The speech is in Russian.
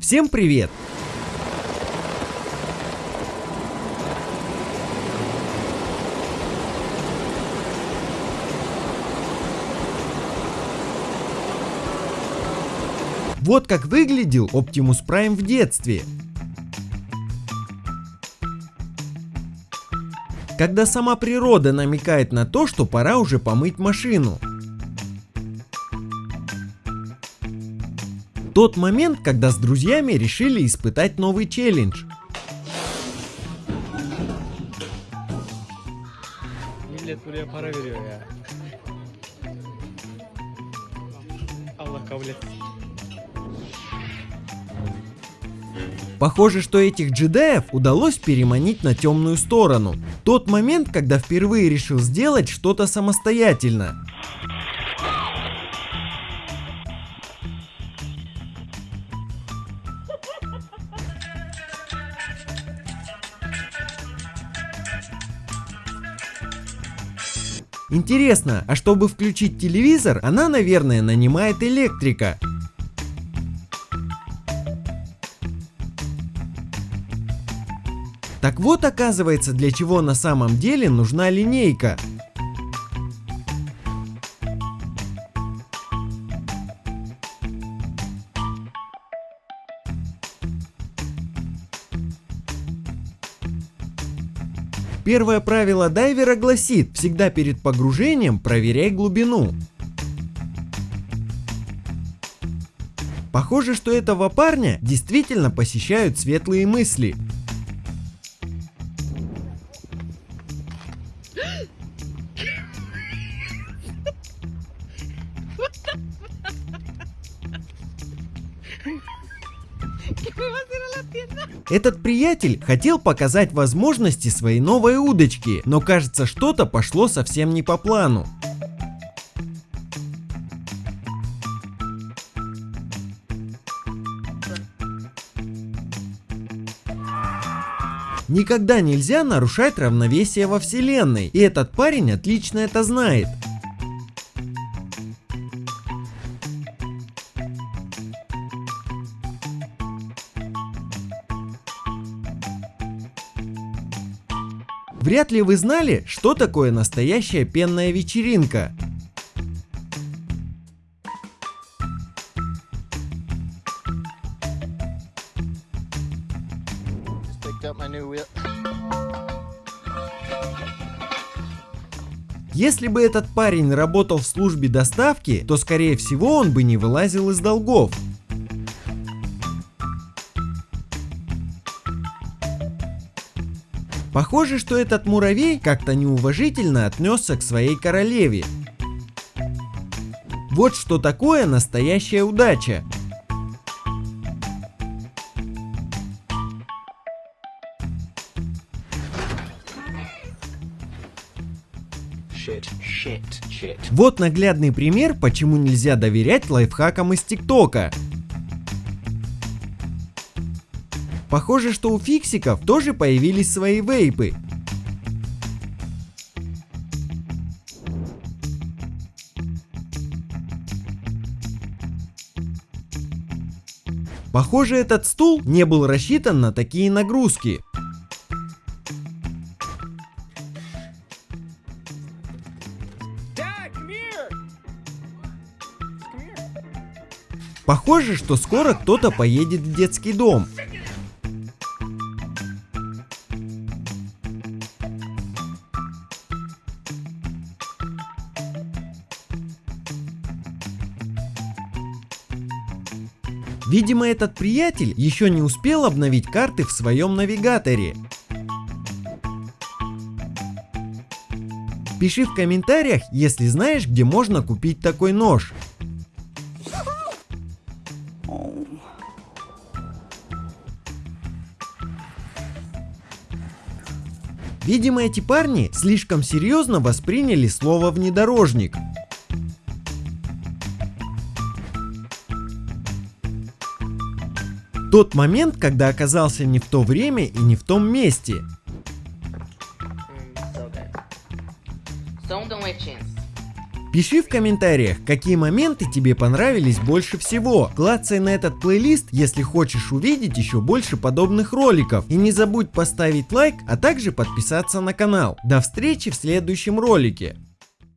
Всем привет! Вот как выглядел Optimus Prime в детстве. Когда сама природа намекает на то, что пора уже помыть машину. Тот момент, когда с друзьями решили испытать новый челлендж. Millet buraya para veriyor ya. Allah kabul etsin. Похоже, что этих джедаев удалось переманить на темную сторону. Тот момент, когда впервые решил сделать что-то самостоятельно. Интересно, а чтобы включить телевизор, она, наверное, нанимает электрика. Так вот оказывается для чего на самом деле нужна линейка. Первое правило дайвера гласит, всегда перед погружением проверяй глубину. Похоже, что этого парня действительно посещают светлые мысли. Этот приятель хотел показать возможности своей новой удочки, но кажется что-то пошло совсем не по плану. Никогда нельзя нарушать равновесие во вселенной, и этот парень отлично это знает. Вряд ли вы знали, что такое настоящая пенная вечеринка. Если бы этот парень работал в службе доставки, то скорее всего он бы не вылазил из долгов. Похоже, что этот муравей как-то неуважительно отнесся к своей королеве. Вот что такое настоящая удача. Shit, shit, shit. Вот наглядный пример, почему нельзя доверять лайфхакам из ТикТока. Похоже, что у фиксиков тоже появились свои вейпы. Похоже, этот стул не был рассчитан на такие нагрузки. Похоже, что скоро кто-то поедет в детский дом. Видимо, этот приятель еще не успел обновить карты в своем навигаторе. Пиши в комментариях, если знаешь, где можно купить такой нож. Видимо, эти парни слишком серьезно восприняли слово внедорожник. Тот момент, когда оказался не в то время и не в том месте. Пиши в комментариях, какие моменты тебе понравились больше всего. Клацай на этот плейлист, если хочешь увидеть еще больше подобных роликов. И не забудь поставить лайк, а также подписаться на канал. До встречи в следующем ролике.